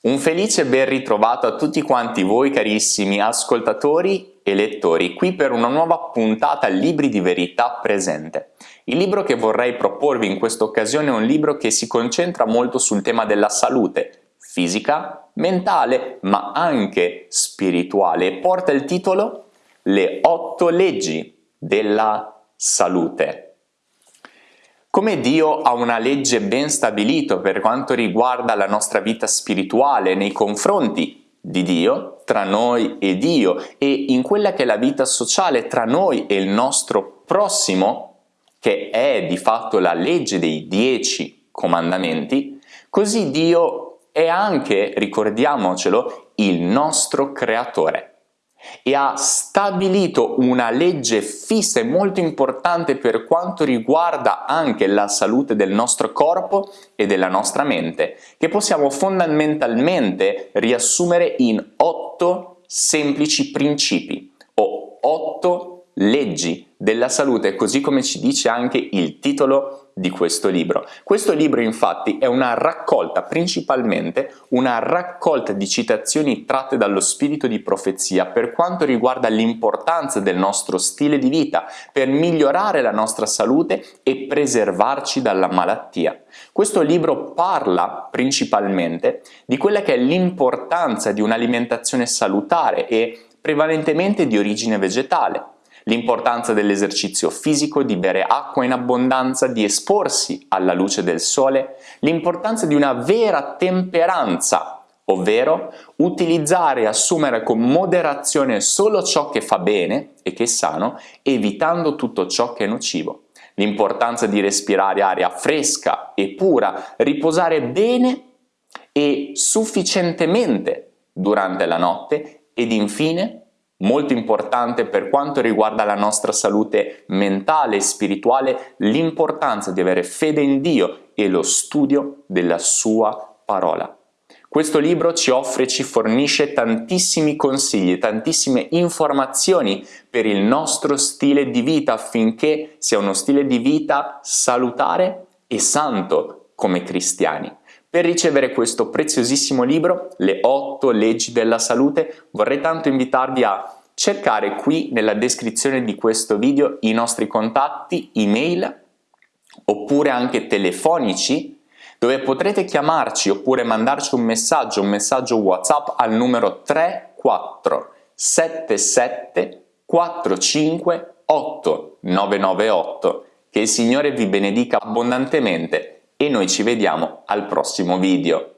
Un felice ben ritrovato a tutti quanti voi carissimi ascoltatori e lettori qui per una nuova puntata Libri di Verità presente. Il libro che vorrei proporvi in questa occasione è un libro che si concentra molto sul tema della salute fisica, mentale ma anche spirituale e porta il titolo Le otto leggi della salute. Come Dio ha una legge ben stabilita per quanto riguarda la nostra vita spirituale nei confronti di Dio, tra noi e Dio, e in quella che è la vita sociale tra noi e il nostro prossimo, che è di fatto la legge dei dieci comandamenti, così Dio è anche, ricordiamocelo, il nostro creatore e ha stabilito una legge fissa e molto importante per quanto riguarda anche la salute del nostro corpo e della nostra mente, che possiamo fondamentalmente riassumere in otto semplici principi o otto leggi della salute, così come ci dice anche il titolo di questo libro. Questo libro infatti è una raccolta, principalmente una raccolta di citazioni tratte dallo spirito di profezia per quanto riguarda l'importanza del nostro stile di vita per migliorare la nostra salute e preservarci dalla malattia. Questo libro parla principalmente di quella che è l'importanza di un'alimentazione salutare e prevalentemente di origine vegetale l'importanza dell'esercizio fisico, di bere acqua in abbondanza, di esporsi alla luce del sole, l'importanza di una vera temperanza, ovvero utilizzare e assumere con moderazione solo ciò che fa bene e che è sano, evitando tutto ciò che è nocivo. L'importanza di respirare aria fresca e pura, riposare bene e sufficientemente durante la notte ed infine Molto importante per quanto riguarda la nostra salute mentale e spirituale l'importanza di avere fede in Dio e lo studio della sua parola. Questo libro ci offre e ci fornisce tantissimi consigli, tantissime informazioni per il nostro stile di vita affinché sia uno stile di vita salutare e santo come cristiani. Per ricevere questo preziosissimo libro, Le 8 leggi della salute, vorrei tanto invitarvi a cercare qui nella descrizione di questo video i nostri contatti email oppure anche telefonici dove potrete chiamarci oppure mandarci un messaggio, un messaggio WhatsApp al numero 3477 45 8998. Che il Signore vi benedica abbondantemente e noi ci vediamo al prossimo video.